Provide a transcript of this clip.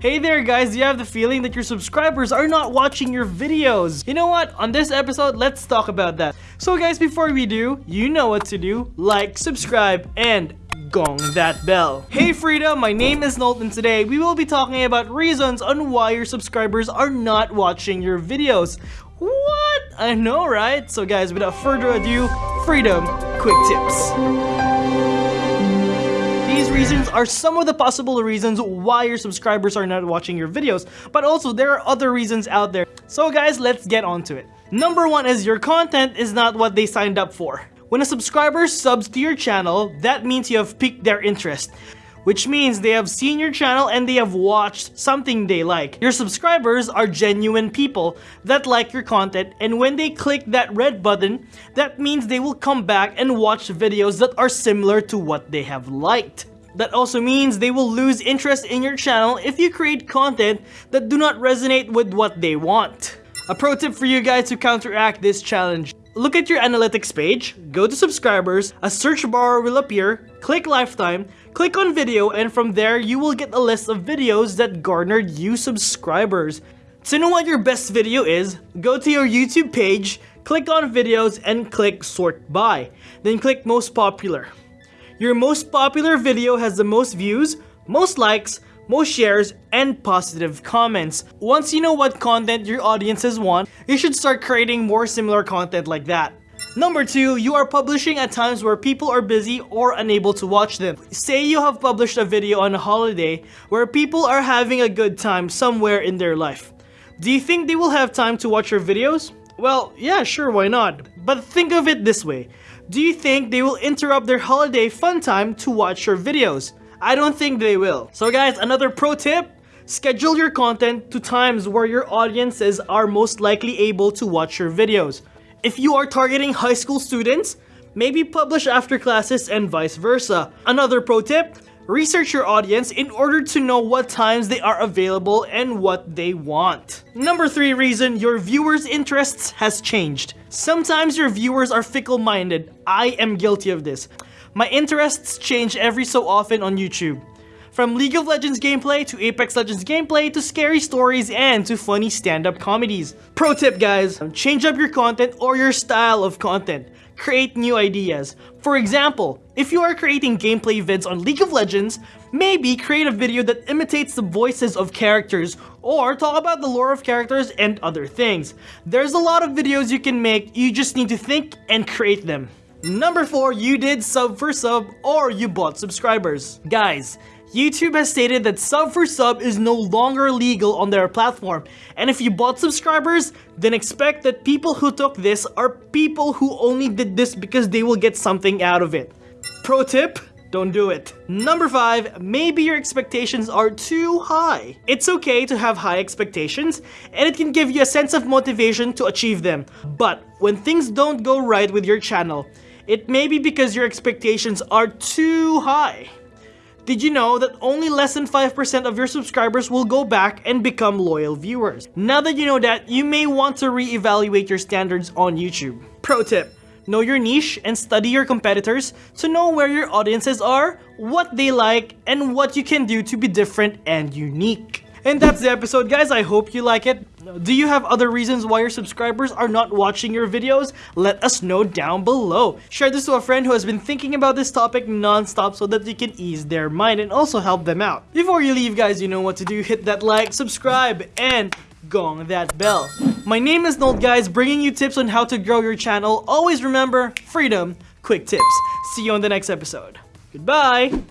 Hey there guys, do you have the feeling that your subscribers are not watching your videos? You know what? On this episode, let's talk about that. So guys, before we do, you know what to do. Like, subscribe, and gong that bell. Hey Frida, my name is Nolton. Today we will be talking about reasons on why your subscribers are not watching your videos. What? I know, right? So guys, without further ado, Freedom Quick Tips. Reasons are some of the possible reasons why your subscribers are not watching your videos, but also there are other reasons out there. So guys, let's get on to it. Number one is your content is not what they signed up for. When a subscriber subs to your channel, that means you have piqued their interest which means they have seen your channel and they have watched something they like. Your subscribers are genuine people that like your content and when they click that red button, that means they will come back and watch videos that are similar to what they have liked. That also means they will lose interest in your channel if you create content that do not resonate with what they want. A pro tip for you guys to counteract this challenge. Look at your analytics page, go to subscribers, a search bar will appear, click lifetime, click on video, and from there you will get a list of videos that garnered you subscribers. To know what your best video is, go to your YouTube page, click on videos, and click sort by. Then click most popular. Your most popular video has the most views, most likes, most shares, and positive comments. Once you know what content your audiences want, you should start creating more similar content like that. Number 2, you are publishing at times where people are busy or unable to watch them. Say you have published a video on a holiday where people are having a good time somewhere in their life. Do you think they will have time to watch your videos? Well, yeah, sure, why not? But think of it this way. Do you think they will interrupt their holiday fun time to watch your videos? I don't think they will. So guys, another pro tip, schedule your content to times where your audiences are most likely able to watch your videos. If you are targeting high school students, maybe publish after classes and vice versa. Another pro tip, Research your audience in order to know what times they are available and what they want. Number 3 reason your viewers' interests has changed. Sometimes your viewers are fickle-minded. I am guilty of this. My interests change every so often on YouTube. From League of Legends gameplay to Apex Legends gameplay to scary stories and to funny stand-up comedies. Pro tip guys, change up your content or your style of content. Create new ideas. For example, if you are creating gameplay vids on League of Legends, maybe create a video that imitates the voices of characters or talk about the lore of characters and other things. There's a lot of videos you can make, you just need to think and create them. Number 4, you did sub for sub or you bought subscribers. Guys, YouTube has stated that sub for sub is no longer legal on their platform, and if you bought subscribers, then expect that people who took this are people who only did this because they will get something out of it. Pro tip, don't do it. Number 5, maybe your expectations are too high. It's okay to have high expectations, and it can give you a sense of motivation to achieve them. But when things don't go right with your channel, it may be because your expectations are too high. Did you know that only less than 5% of your subscribers will go back and become loyal viewers? Now that you know that, you may want to re-evaluate your standards on YouTube. Pro tip, know your niche and study your competitors to know where your audiences are, what they like, and what you can do to be different and unique. And that's the episode guys, I hope you like it. Do you have other reasons why your subscribers are not watching your videos? Let us know down below. Share this to a friend who has been thinking about this topic non-stop so that you can ease their mind and also help them out. Before you leave guys, you know what to do. Hit that like, subscribe, and gong that bell. My name is Nold guys, bringing you tips on how to grow your channel. Always remember, freedom, quick tips. See you on the next episode. Goodbye!